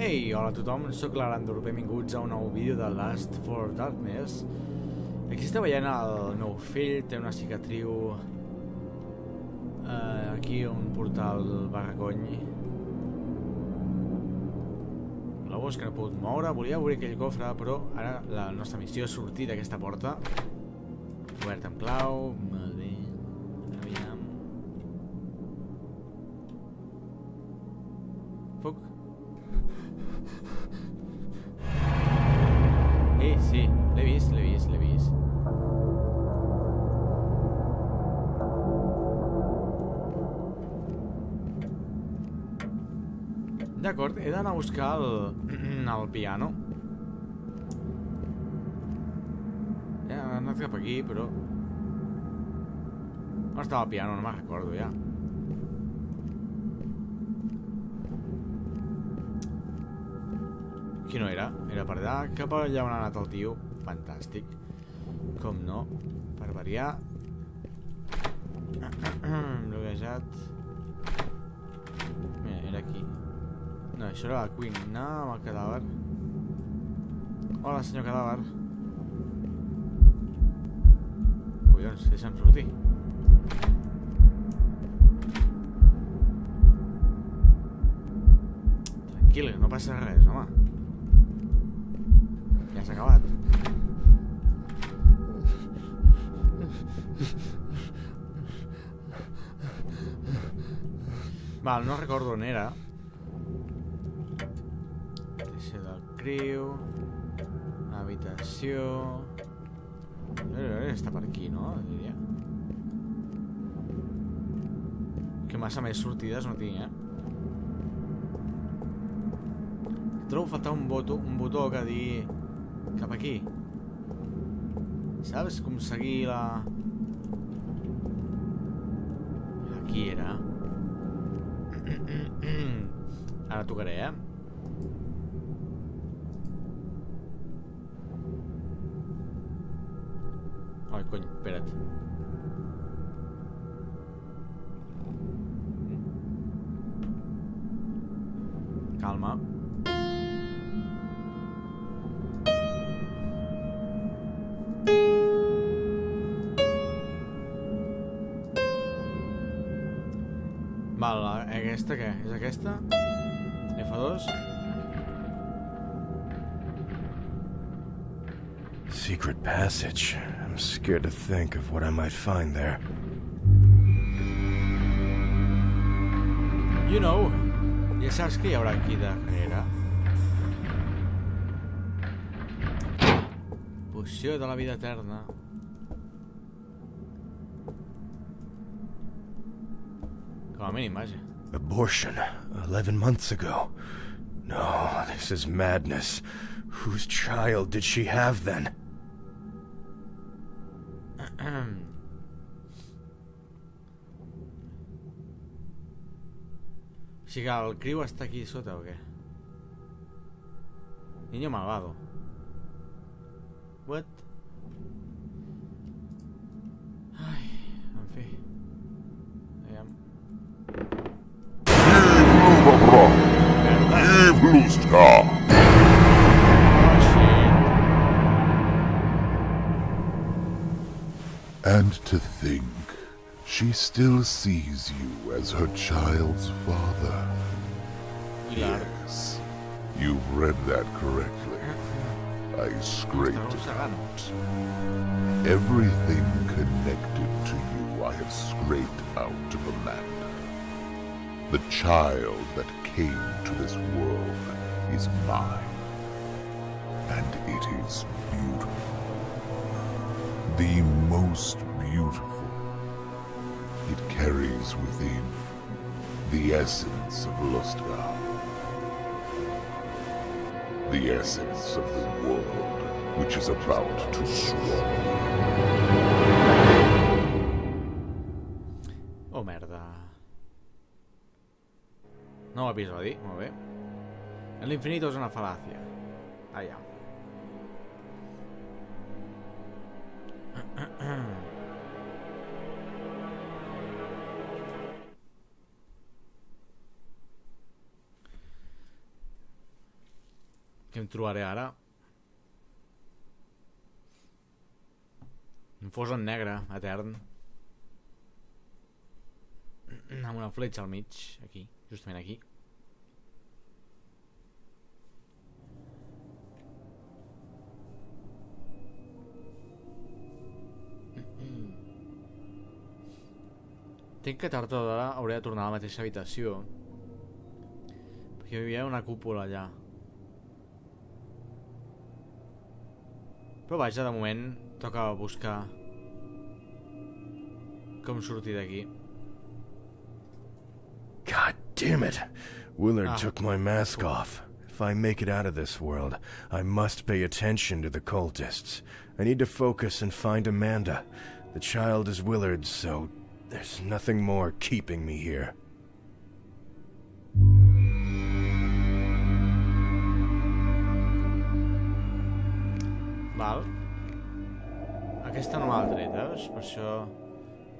Ei, hola a tothom, sóc l'Arandor, benvinguts a un nou vídeo de Last for Darkness. Aquí esteu veient el meu fill, té una cicatriu... Uh, aquí un portal barracony. L'obus que no he pogut moure, volia obrir aquell cofre, però ara la nostra missió és sortir d'aquesta porta. Oberta amb clau, molt D'acord, he d'anar a buscar el, el piano. He anat cap aquí, però... On estava el piano? No me'n recordo, ja. Aquí no era, era per allà, cap allà on ha anat el tio. Fantàstic. Com no, per variar. Bloquejat. No, això era la cuina amb el cadàver. Hola, senyor cadàver. Collons, deixa'm sortir. Tranquil, no passa res, home. Ja s'ha acabat. Val, no recordo on era. Criu. Habitació... Està per aquí, no? Diria. Que massa més sortides no tinc, eh? Trobo faltar un botó, un botó que di cap aquí. Saps com seguir la... Aquí era. Ara tocaré, eh? Ai, cony, espera't. Calma. Val, aquesta què? És aquesta? F2? Secret passage. I'm scared to think of what I might find there. You know. Ja saps què hi haurà aquí darrere. Poció de la vida eterna. Com a mínim, vaja. Abortion. Eleven months ago. No, this is madness. Whose child did she have then? O sigui que el criu està aquí sota o què? Niño malvado. What? Ai, en fi. Aviam. Ivlusta! Oh, And to think, she still sees you as her child's father. Yes, you've read that correctly. I scraped it out. Everything connected to you I have scraped out of Amanda. The child that came to this world is mine. And it is beautiful. The most beautiful. It carries within the essence of Lustgar. The essence of the world which is about to swallow. Oh, merda. Nou episodi, molt bé. L'infinito és una fal·làcia. Allà. Què em trobaré ara? Un fos en negre, etern. Amb una fletxa al mig, aquí, justament aquí. Tinc que tard o d'hora hauré de tornar a la mateixa habitació. Perquè hi havia una cúpula allà. Però vaja, de moment toca buscar com sortir d'aquí. God damn it! Willard Ah. took my mask off. If I make it out of this world, I must pay attention to the cultists. I need to focus and find Amanda. The child is Willard's, so there's nothing more keeping me here. Val. Aquesta no m'ha tret, veus? Per això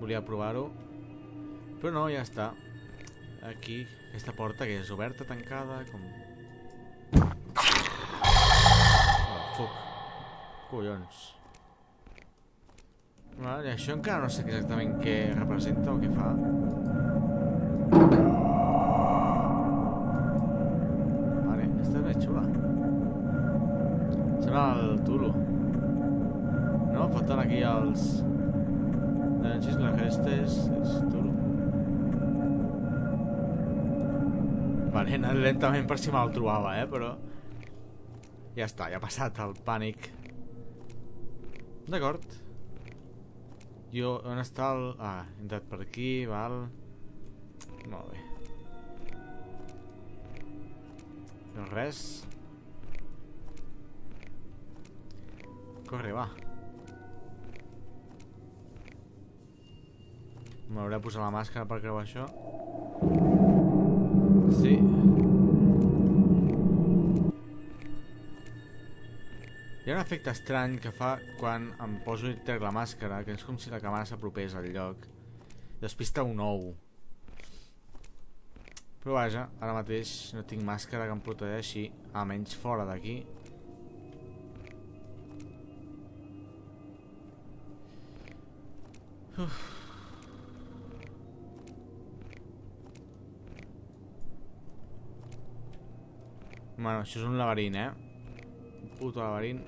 volia provar-ho. Però no, ja està. Aquí, aquesta porta que és oberta, tancada, com... Oh, fuck. Collons. Vale, això encara no sé exactament què representa o què fa. Vale, aquesta és més xula. Sembla el Tulu. No? Falten aquí els... Densis, les restes... És Tulu. Vale, he anat lentament per si me'l trobava, eh? Però... Ja està, ja ha passat el pànic. D'acord. Jo, on està el... Ah, he entrat per aquí, val... Molt bé. No res. Corre, va. M'hauré de posar la màscara per creuar això. Sí. Hi ha un efecte estrany que fa quan em poso i trec la màscara, que és com si la càmera s'apropés al lloc. Despista un ou. Però vaja, ara mateix no tinc màscara que em protegeixi, almenys fora d'aquí. Bueno, això és un laberint, eh? Puto laberint.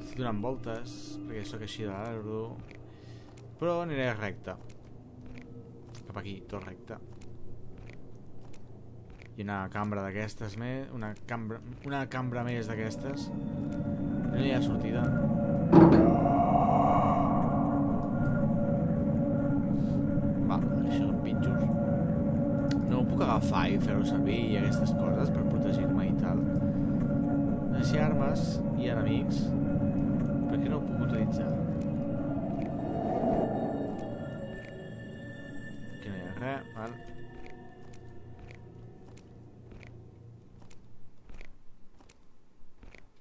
Estic donant voltes, perquè sóc així de l'arbro. Però aniré recte. Cap aquí, tot recte. I una cambra d'aquestes més... Una cambra, una cambra més d'aquestes. No hi ha sortida. Va, això són pinxos. No ho puc agafar i fer-ho servir i aquestes coses per protegir-me i tal. Així armes i enemics. Per què no ho puc utilitzar? Aquí no hi ha res, val.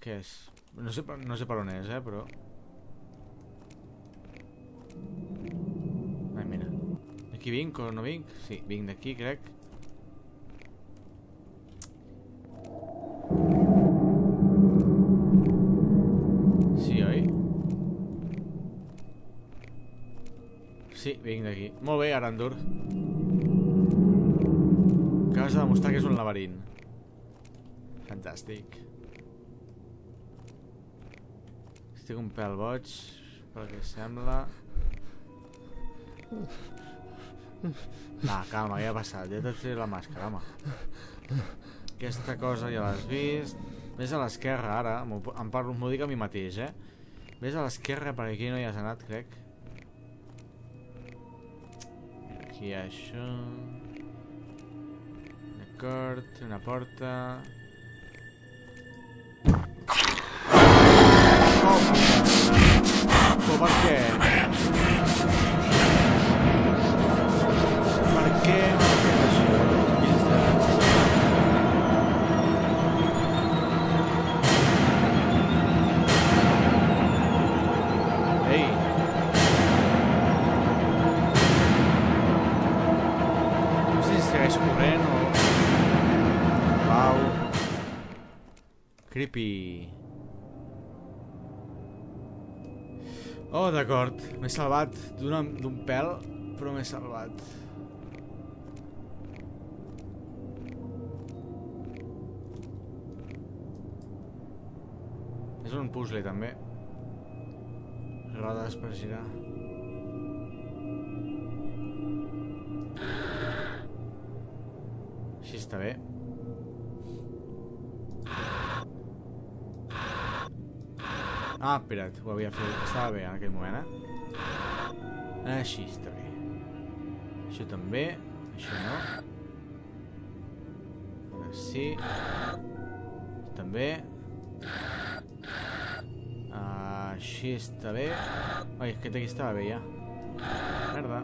Què és? No sé, per- no sé per on és, eh, però... Ai, mira. Aquí vinc o no vinc? Sí, vinc d'aquí, crec. Sí, oi? Sí, vinc d'aquí. Molt bé, Arandur. Acabes de demostrar que és un laberint. Fantàstic. Estic un pèl boig, pel que sembla. Va, calma, ja ha passat. Ja t'he tret la màscara, home. Aquesta cosa ja l'has vist. Ves a l'esquerra, ara. Em parlo, m'ho dic a mi mateix, eh? Ves a l'esquerra, perquè aquí no hi has anat, crec. Aquí hi ha això... D'acord, una porta... Oh, però per què? Per Creepy. Oh, d'acord. M'he salvat d'un pèl, però m'he salvat. És un puzzle, també. Rodes per girar. Així està bé. Ah, espera't, ho havia fet. Estava bé en aquell moment, eh? Així està bé. No. Sí. També. Ah, així està bé. Aquí estava bé ja. Merda.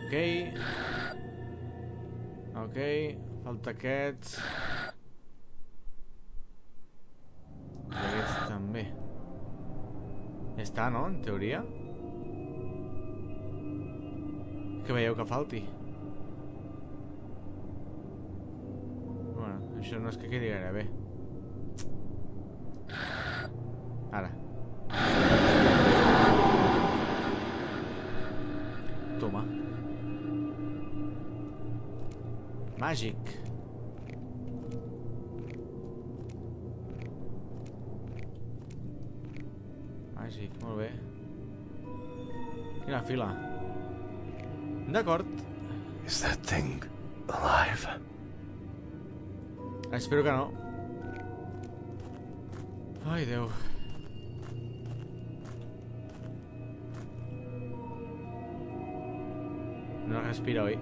Ok. Ok, falta aquests. I aquests també. Ja està, no? En teoria. Que veieu que falti. Bueno, això no és que quedi gaire bé. Ara. Màgic. Màgic, molt bé. Quina fila. D'acord. Is that thing alive? Espero que no. Ai, Déu. No respira, oi?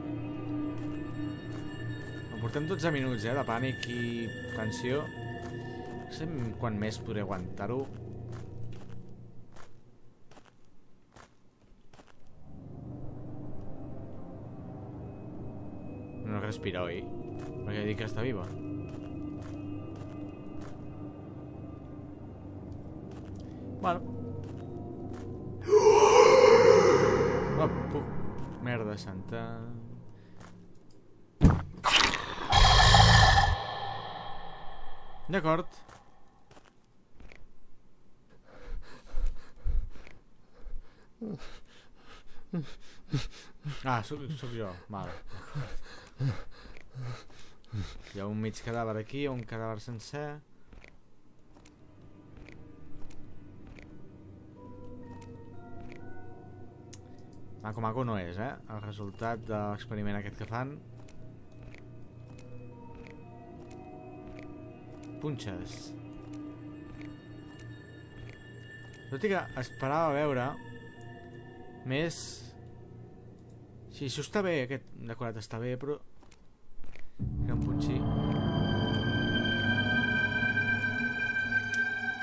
Em portem 12 minuts, eh, de pànic i tensió. No sé quan més podré aguantar-ho. No respira, oi? Perquè dic que està viva. Bueno. Oh. Merda santa. D'acord. Ah, sóc, sóc jo. Val. Hi ha un mig cadàver aquí, un cadàver sencer. Maco maco no és, eh? El resultat de l'experiment aquest que fan. Punxes. Tot i que esperava veure més... Sí, això està bé, aquest decorat està bé, però... Que em punxi.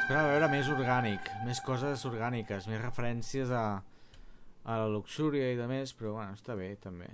Esperava veure més orgànic, més coses orgàniques, més referències a, a la luxúria i de més, però bueno, està bé també.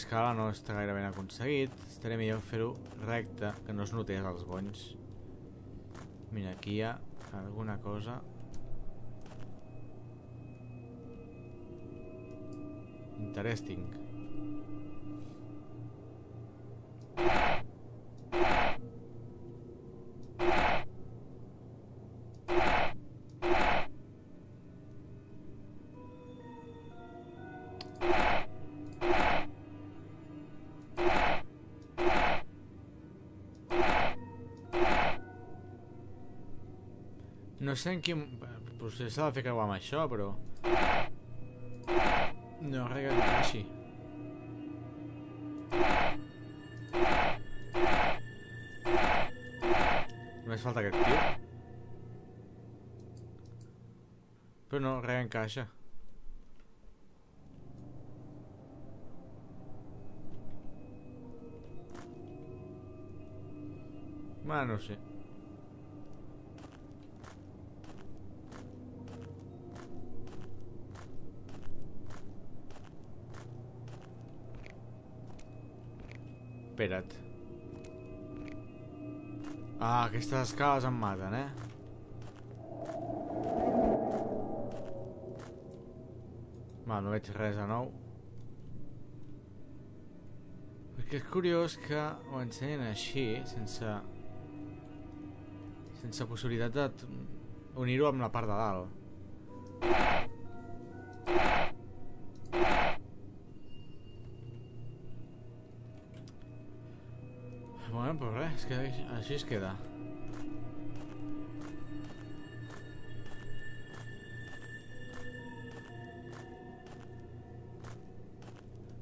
D'escala no està gaire ben aconseguit. Estaré millor fer-ho recte, que no es notés els bonys. Mira, aquí hi ha alguna cosa. Interesting. No sé en quin... Potser s'ha de fer creuar amb això, però... No, res que encaixi. Només falta aquest tio. Però no, res encaixa. Bueno, no sé. Espera't. Ah, aquestes escales em maten, eh? Va, no veig res de nou. Perquè és curiós que ho ensenyen així, sense... Sense possibilitat de unir-ho amb la part de dalt. És que així es queda.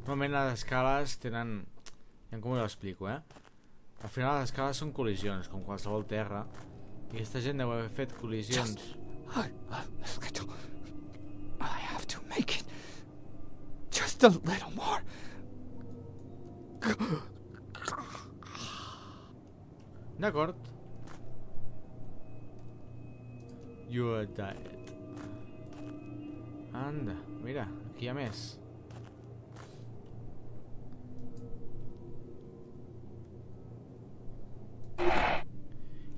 Normalment les escales tenen... Ja com ho explico, eh? Al final les escales són col·lisions, com qualsevol terra. I aquesta gent deu haver fet col·lisions... Little. I have to make it. Just a little more. D'acord. You are dead. Anda, mira, aquí hi ha més.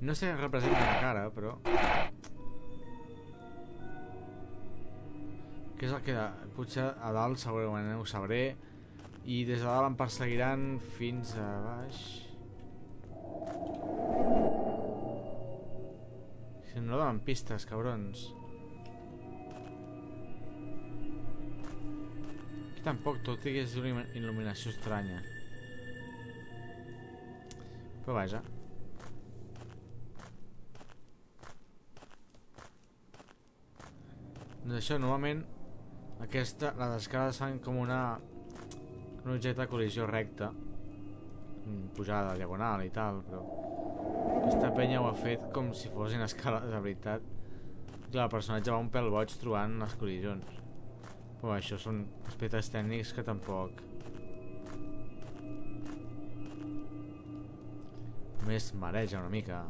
No sé representa encara, però... Què és el que... Potser a dalt segurament ho sabré. I des de dalt em perseguiran fins a baix... Si no donen pistes, cabrons. Aquí tampoc, tot i que és una il·lumi- il·luminació estranya. Però vaja. Doncs això, normalment, aquesta, les escales fan com una... un objecte de col·lisió recta. Pujada, diagonal i tal, però... Aquesta penya ho ha fet com si fossin escales de veritat. Clar, el personatge va un pèl boig trobant les col·lisions. Però això són aspectes tècnics que tampoc... Només mareja una mica.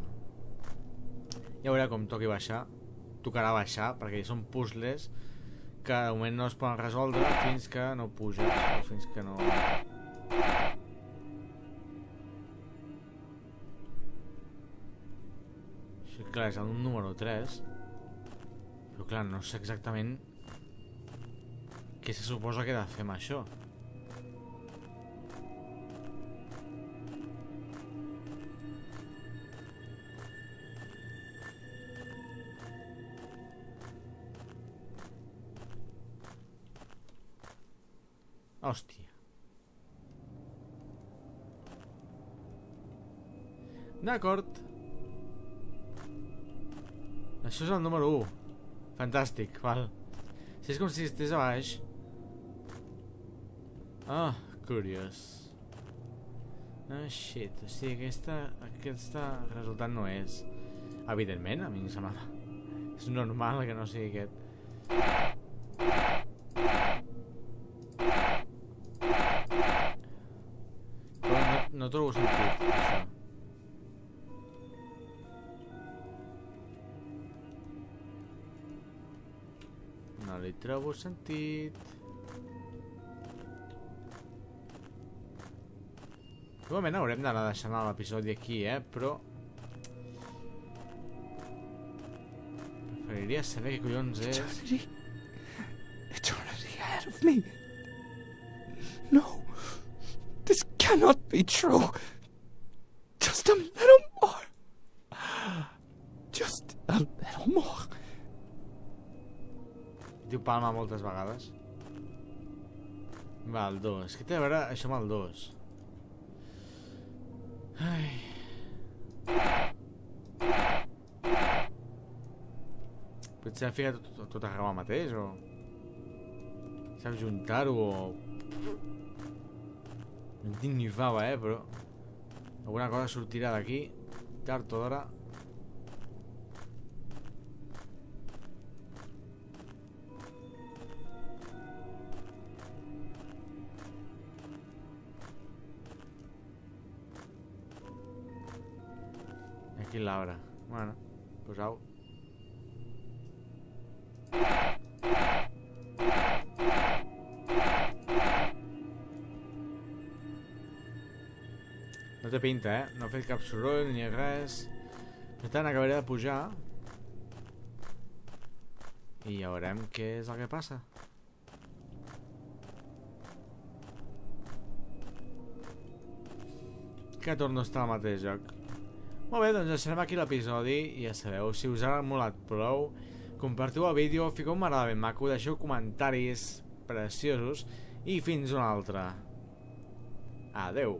Ja veurà com toqui baixar. Tocarà baixar, perquè són puzzles que de moment no es poden resoldre fins que no puges o fins que no... clar, és el número 3. Però clar, no sé exactament què se suposa que he de fer amb això. Hòstia. D'acord. Això és el número 1. Fantàstic, val. Si és com si estigués a baix. Ah, curiós. Ah, shit. O sigui, aquesta, aquesta resultat no és... Evidentment, a mi em semblava... És normal que no sigui aquest. Però no, no trobo sentit, això. No li trobo sentit. Igualment haurem d'anar deixant l'episodi aquí, eh? Però... Preferiria saber què collons és... Eternity. Eternity ahead of me. No. This cannot be true. Just a little Palma moltes vegades. Va, el 2. Què té a veure això amb el 2? Ai... Potser ha ficat tot, tot arreu al mateix, o... Saps juntar-ho, o... No en tinc ni fava, eh, però... Alguna cosa sortirà d'aquí, tard o d'hora. Aquí l'arbre. Bueno, pues au. No té pinta, eh? No ha fet cap soroll ni res. Per tant, acabaré de pujar. I ja veurem què és el que passa. Que torno a estar al mateix lloc. Molt bé, doncs deixarem aquí l'episodi i ja sabeu, si us ha molat prou, compartiu el vídeo, fiqueu un m'agrada ben maco, deixeu comentaris preciosos i fins una altra. Adeu.